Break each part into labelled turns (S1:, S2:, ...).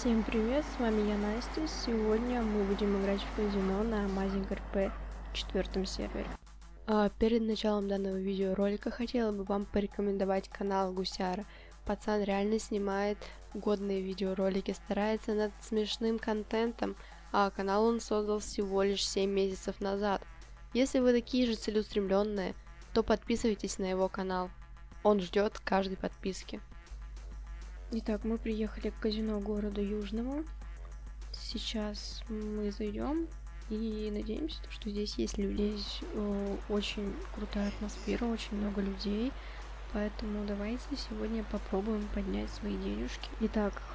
S1: Всем привет, с вами я Настя. Сегодня мы будем играть в казино на Amazing RP четвертом сервере. А перед началом данного видеоролика хотела бы вам порекомендовать канал Гусяра. Пацан реально снимает годные видеоролики, старается над смешным контентом, а канал он создал всего лишь 7 месяцев назад. Если вы такие же целеустремленные, то подписывайтесь на его канал. Он ждет каждой подписки. Итак, мы приехали к казино города Южного. Сейчас мы зайдем и надеемся, что здесь есть люди. Здесь э, очень крутая атмосфера, очень много людей. Поэтому давайте сегодня попробуем поднять свои денежки. Итак, в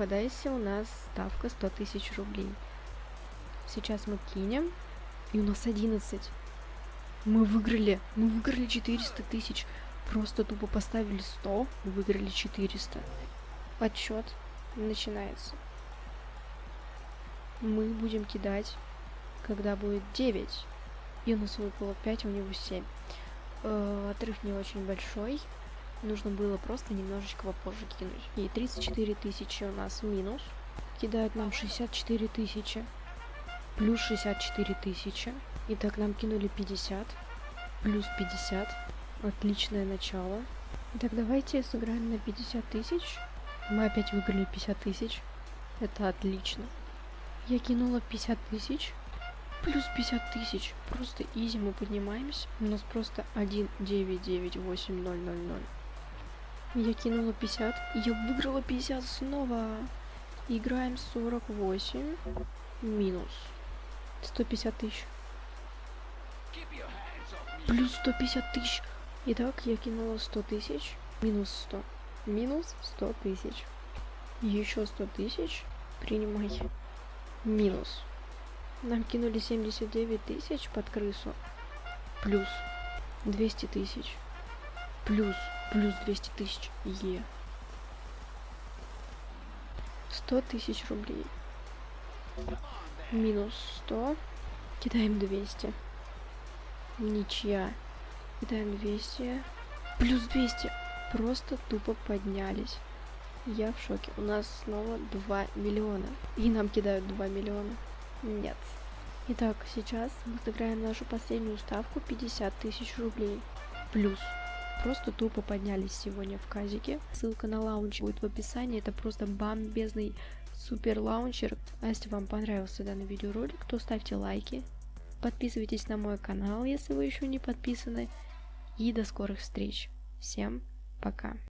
S1: у нас ставка 100 тысяч рублей. Сейчас мы кинем, и у нас 11. Мы выиграли, мы выиграли 400 тысяч. Просто тупо поставили 100, выиграли 400 отчет начинается. Мы будем кидать, когда будет 9. И у нас выпало 5, у него 7. Э, отрыв не очень большой. Нужно было просто немножечко попозже кинуть. И 34 тысячи у нас минус. Кидают нам 64 тысячи. Плюс 64 тысячи. Итак, нам кинули 50. Плюс 50. Отличное начало. Итак, давайте сыграем на 50 тысяч. Мы опять выиграли 50 тысяч. Это отлично. Я кинула 50 тысяч. Плюс 50 тысяч. Просто изи мы поднимаемся. У нас просто 1, 9, 9, 8, 0, 0, 0. Я кинула 50. Я выиграла 50 снова. Играем 48. Минус. 150 тысяч. Плюс 150 тысяч. Итак, я кинула 100 тысяч. Минус 100 минус 100 тысяч. Еще 100 тысяч. Принимай. Минус. Нам кинули 79 тысяч под крысу. Плюс 200 тысяч. Плюс, плюс 200 тысяч. Е. 100 тысяч рублей. Минус 100. Кидаем 200. Ничья. Кидаем 200. Плюс 200 просто тупо поднялись. Я в шоке. У нас снова 2 миллиона. И нам кидают 2 миллиона. Нет. Итак, сейчас мы сыграем нашу последнюю ставку 50 тысяч рублей. Плюс. Просто тупо поднялись сегодня в казике. Ссылка на лаунч будет в описании. Это просто бомбезный супер лаунчер. А если вам понравился данный видеоролик, то ставьте лайки. Подписывайтесь на мой канал, если вы еще не подписаны. И до скорых встреч. Всем пока.